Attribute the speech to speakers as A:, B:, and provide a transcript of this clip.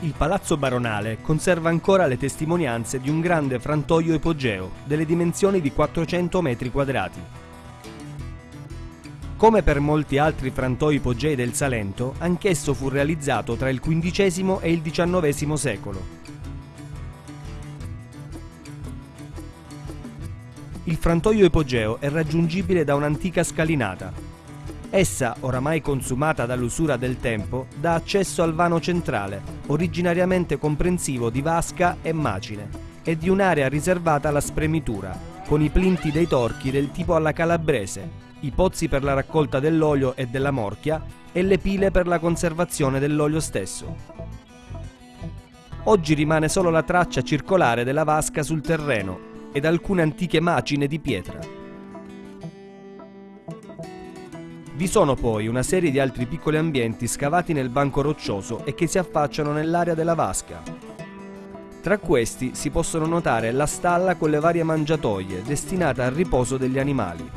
A: Il palazzo baronale conserva ancora le testimonianze di un grande frantoio ipogeo delle dimensioni di 400 metri quadrati. Come per molti altri frantoi ipogei del Salento, anch'esso fu realizzato tra il XV e il XIX secolo. Il frantoio ipogeo è raggiungibile da un'antica scalinata. Essa, oramai consumata dall'usura del tempo, dà accesso al vano centrale, originariamente comprensivo di vasca e macine, e di un'area riservata alla spremitura, con i plinti dei torchi del tipo alla calabrese, i pozzi per la raccolta dell'olio e della morchia e le pile per la conservazione dell'olio stesso. Oggi rimane solo la traccia circolare della vasca sul terreno ed alcune antiche macine di pietra. Vi sono poi una serie di altri piccoli ambienti scavati nel banco roccioso e che si affacciano nell'area della vasca. Tra questi si possono notare la stalla con le varie mangiatoie destinate al riposo degli animali.